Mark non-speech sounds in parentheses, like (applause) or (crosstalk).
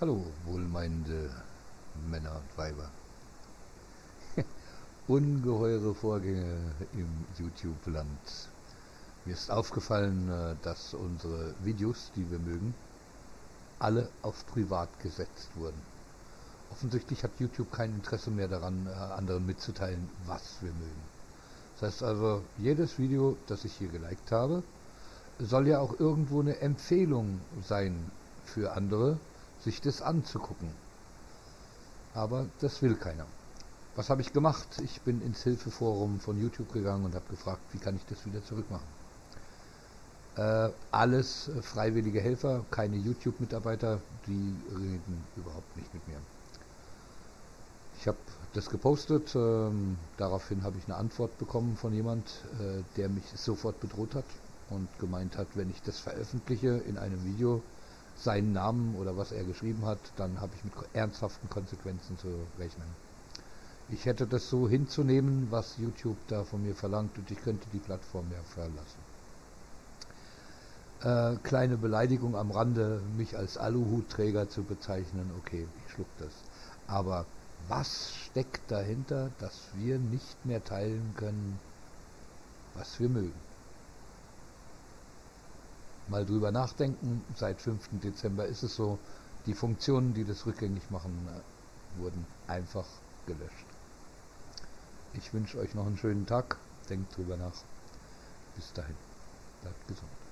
Hallo, wohlmeinende Männer und Weiber. (laughs) Ungeheure Vorgänge im YouTube-Land. Mir ist aufgefallen, äh, dass unsere Videos, die wir mögen, alle auf privat gesetzt wurden. Offensichtlich hat YouTube kein Interesse mehr daran, äh, anderen mitzuteilen, was wir mögen. Das heißt also, jedes Video, das ich hier geliked habe, soll ja auch irgendwo eine Empfehlung sein für andere, sich das anzugucken. Aber das will keiner. Was habe ich gemacht? Ich bin ins Hilfeforum von YouTube gegangen und habe gefragt, wie kann ich das wieder zurückmachen. Äh, alles äh, freiwillige Helfer, keine YouTube-Mitarbeiter, die reden überhaupt nicht mit mir. Ich habe das gepostet, ähm, daraufhin habe ich eine Antwort bekommen von jemand, äh, der mich sofort bedroht hat und gemeint hat, wenn ich das veröffentliche in einem Video, seinen Namen oder was er geschrieben hat, dann habe ich mit ernsthaften Konsequenzen zu rechnen. Ich hätte das so hinzunehmen, was YouTube da von mir verlangt und ich könnte die Plattform ja verlassen. Äh, kleine Beleidigung am Rande, mich als Aluhutträger zu bezeichnen, okay, ich schluck das. Aber was steckt dahinter, dass wir nicht mehr teilen können, was wir mögen? Mal drüber nachdenken. Seit 5. Dezember ist es so, die Funktionen, die das rückgängig machen, äh, wurden einfach gelöscht. Ich wünsche euch noch einen schönen Tag. Denkt drüber nach. Bis dahin. Bleibt gesund.